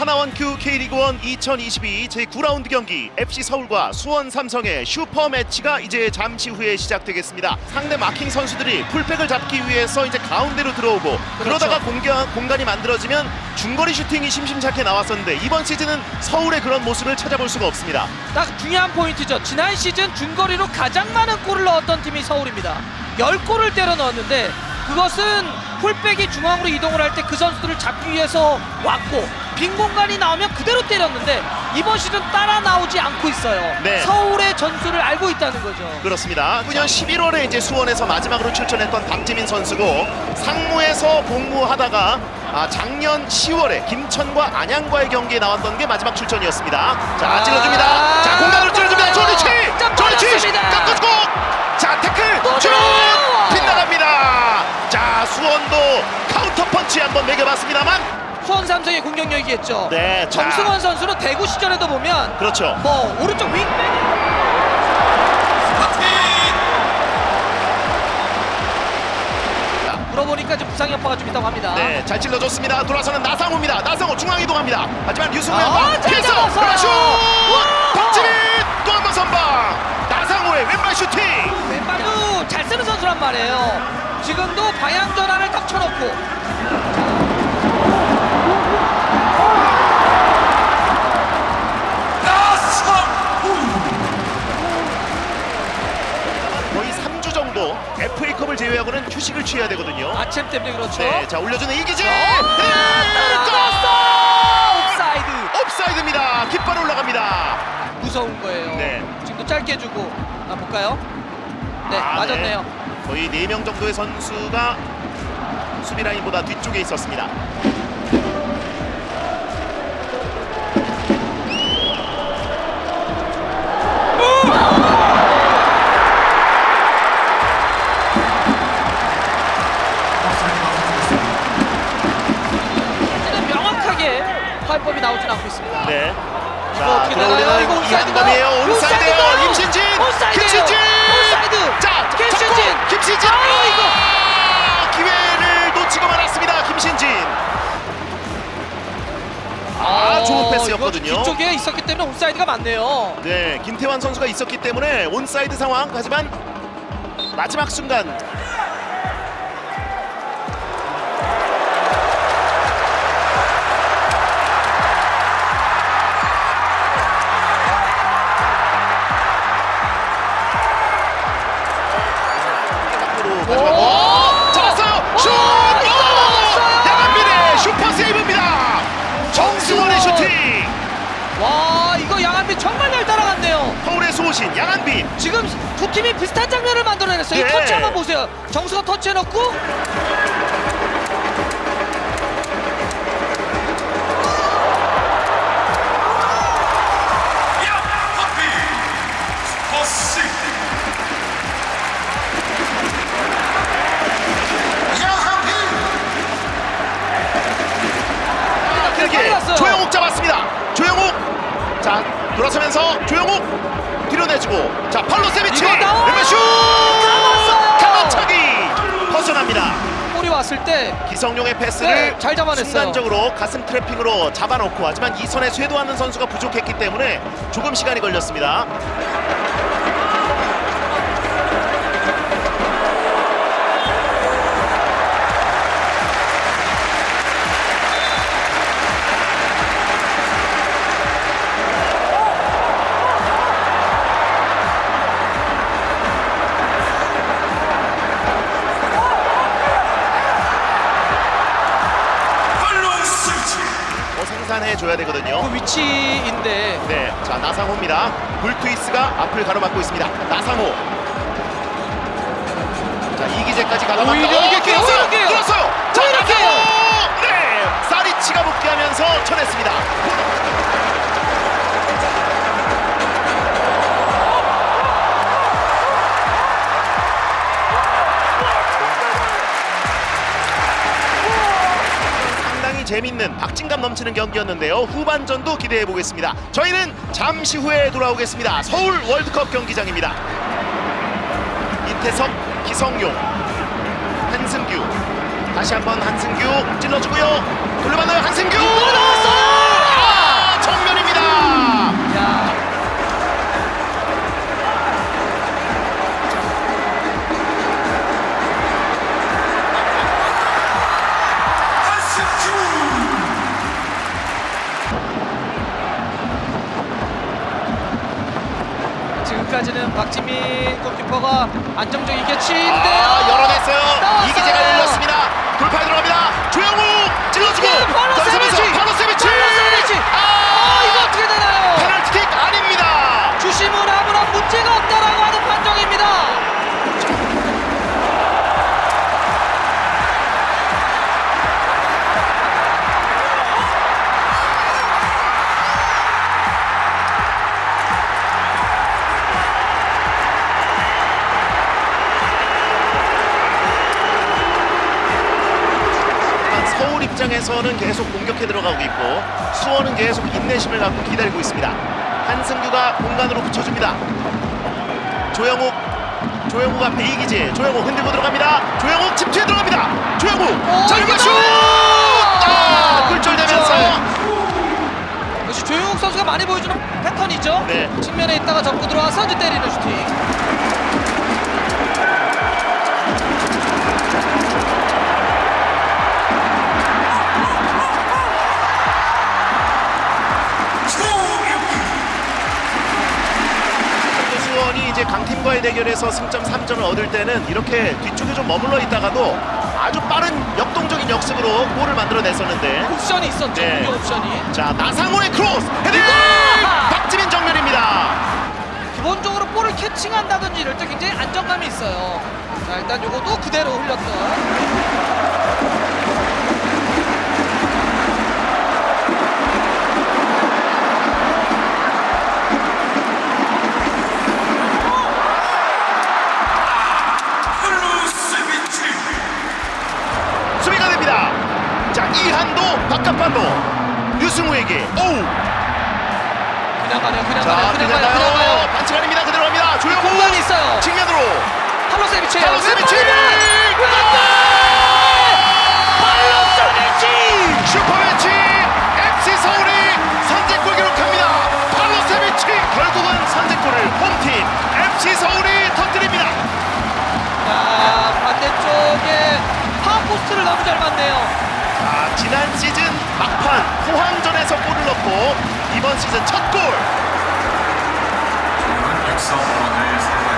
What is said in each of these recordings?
하나원큐 K리그1 2022 제9라운드 경기 FC 서울과 수원 삼성의 슈퍼 매치가 이제 잠시 후에 시작되겠습니다. 상대 마킹 선수들이 풀백을 잡기 위해서 이제 가운데로 들어오고 그러다가 공간, 공간이 만들어지면 중거리 슈팅이 심심찮게 나왔었는데 이번 시즌은 서울의 그런 모습을 찾아볼 수가 없습니다. 딱 중요한 포인트죠. 지난 시즌 중거리로 가장 많은 골을 넣었던 팀이 서울입니다. 10골을 때려 넣었는데 그것은 풀백이 중앙으로 이동을 할 때 그 선수들을 잡기 위해서 왔고 빈 공간이 나오면 그대로 때렸는데 이번 시즌 따라 나오지 않고 있어요. 네. 서울의 전술을 알고 있다는 거죠. 그렇습니다. 9년 11월에 이제 수원에서 마지막으로 출전했던 박지민 선수고 상무에서 복무하다가 아, 작년 10월에 김천과 안양과의 경기에 나왔던 게 마지막 출전이었습니다. 자 아, 찔러줍니다. 자 공간으로 찔러줍니다. 조리치, 자, 조리치. 깎아주고 자 태클 들어와요. 빗나갑니다. 자 수원도 카운터 펀치 한번 먹여봤습니다만 수원 삼성의 공격력이겠죠. 네, 자. 정승원 선수는 대구 시절에도 보면 그렇죠. 뭐 오른쪽 윙백 물어보니까 지금 부상 여파가 좀 있다고 합니다. 네, 잘 찔러줬습니다. 돌아서는 나상호입니다. 나상호 중앙 이동합니다. 하지만 유승우의 아, 피해서 와! 박지민 또 한 번 선방. 나상호의 왼발 슈팅. 왼발도 잘 쓰는 선수란 말이에요. 지금도 방향 전환을 딱 쳐놓고 3주 정도 FA컵을 제외하고는 휴식을 취해야 되거든요. 아침 때문에 그렇죠. 네, 자 올려주는 이기재. 어, 네, 따라갔어! 옵사이드. 골! 옵사이드입니다. 깃발 올라갑니다. 무서운 거예요. 네. 지금도 짧게 주고 아 볼까요? 네 아, 맞았네요. 네. 거의 4명 정도의 선수가 수비 라인보다 뒤쪽에 있었습니다. 이거 뒤쪽에 있었기 때문에 온사이드가 맞네요. 네, 김태환 선수가 있었기 때문에 온사이드 상황. 하지만 마지막 순간 소신 양한빈. 지금 두 팀이 비슷한 장면을 만들어냈어요. 이 네. 터치 한번 보세요. 정수가 터치해놓고 때 기성용의 패스를 네, 잘 잡아냈어요. 순간적으로 가슴 트래핑으로 잡아놓고 하지만 이 선에 쇄도하는 선수가 부족했기 때문에 조금 시간이 걸렸습니다. 더 생산해 줘야 되거든요. 그 위치인데 네, 자 나상호입니다. 불트위스가 앞을 가로막고 있습니다. 나상호. 자 이기재까지 가다가 오히려 어, 이게. 오히려. 들었어 재밌는 박진감 넘치는 경기였는데요. 후반전도 기대해보겠습니다. 저희는 잠시 후에 돌아오겠습니다. 서울 월드컵 경기장입니다. 이태석, 기성용, 한승규 다시 한번 한승규 찔러주고요. 돌려받아요 한승규! 아, 정면입니다! 야. 아직까지는 박지민 골키퍼가 안정적이게 치는데요. 아, 열어냈어요. 나왔어요. 이기재가 열렸습니다. 돌파에 들어갑니다. 조영우 찔러주고 바로 세비치! 바로 세비치. 바로 세비치! 아, 아, 이거 어떻게 되나요? 페널티킥 아닙니다. 주심은 아무런 문제가 없다라고 하는 판정입니다. 공격해 들어가고 있고 수원은 계속 인내심을 갖고 기다리고 있습니다. 한승규가 공간으로 붙여줍니다. 조영욱 조영욱 앞에 이기재 조영욱 흔들고 들어갑니다. 조영욱 집투에 들어갑니다. 조영욱 오, 자 이거 이거 슛! 아, 아, 굴절되면서 역시 조용욱 선수가 많이 보여주는 패턴이죠. 네. 측면에 있다가 접고 들어와서 이제 때리는 슈팅. 대결에서 승점 3점을 얻을 때는 이렇게 뒤쪽에 좀 머물러 있다가도 아주 빠른 역동적인 역습으로 골을 만들어냈었는데 옵션이 있었죠. 네. 옵션이. 자 나상호의 크로스 헤딩 이거! 박지민 정면입니다 기본적으로 볼을 catching한다든지 이럴 때 굉장히 안정감이 있어요. 자 일단 요것도 그대로 흘렸던. 바깥 발로 유승우에게 오우 그냥 가네요. 그냥 자 가네요. 그냥 가요. 그냥 가요 가요. 반칙 아닙니다 그대로 갑니다 조영우 공간이 있어요. 측면으로 팔로세비치. 팔로 세비치 팔로 세비치. 슈퍼매치 FC 서울이 선제골 기록합니다 팔로세비치 결국은 선제골을 홈팀 FC 서울이 터뜨립니다 자 반대쪽에 파포스트를 너무 잘 맞네요. 자, 지난 시즌 막판 포항전에서 골을 넣고 이번 시즌 첫 골. 육성원을 사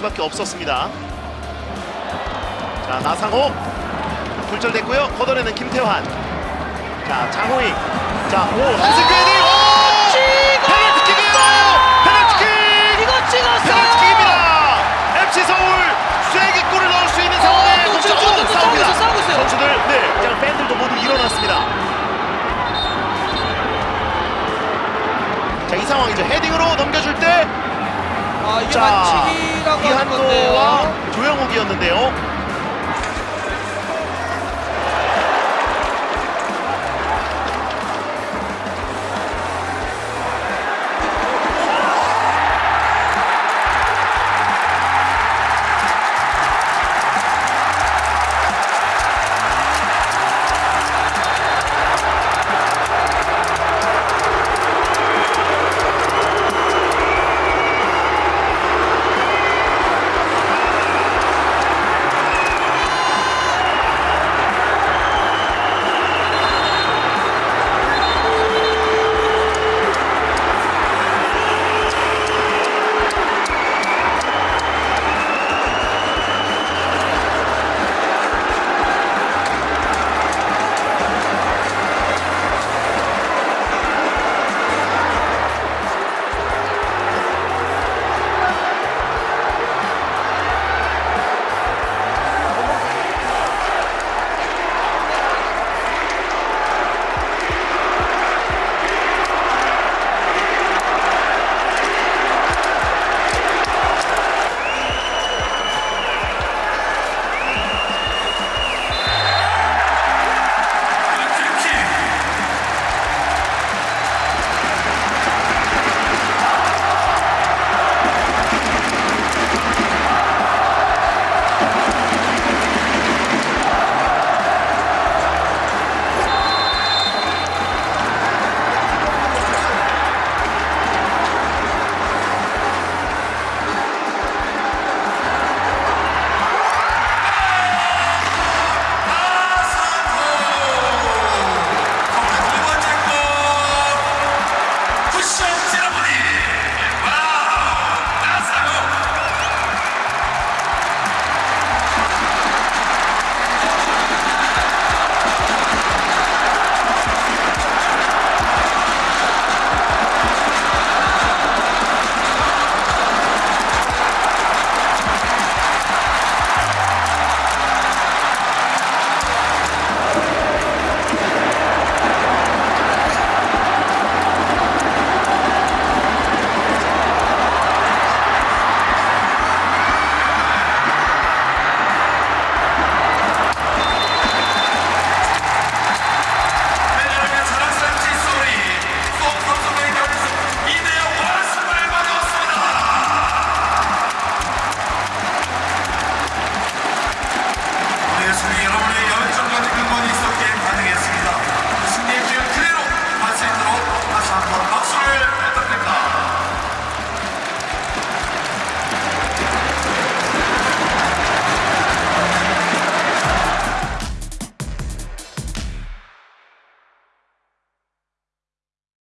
수밖에 없었습니다. 자, 나상호. 굴절됐고요. 걷어내는 김태환. 자, 장호익. 자, 오, 헤딩. 오! 찍어! 페널티킥이에요! 페널티킥! 이거 찍었어요. 페널티킥입니다. FC 서울 쐐기 골을 넣을 수 있는 상황에 또 싸우고 있어요, 싸우고 있어요. 선수들, 네, 그냥 팬들도 모두 일어났습니다. 자, 이 상황이죠. 헤딩으로 넘겨줄 때 아 이게 자, 반칙이라고 하는 건데요. 조영욱이었는데요.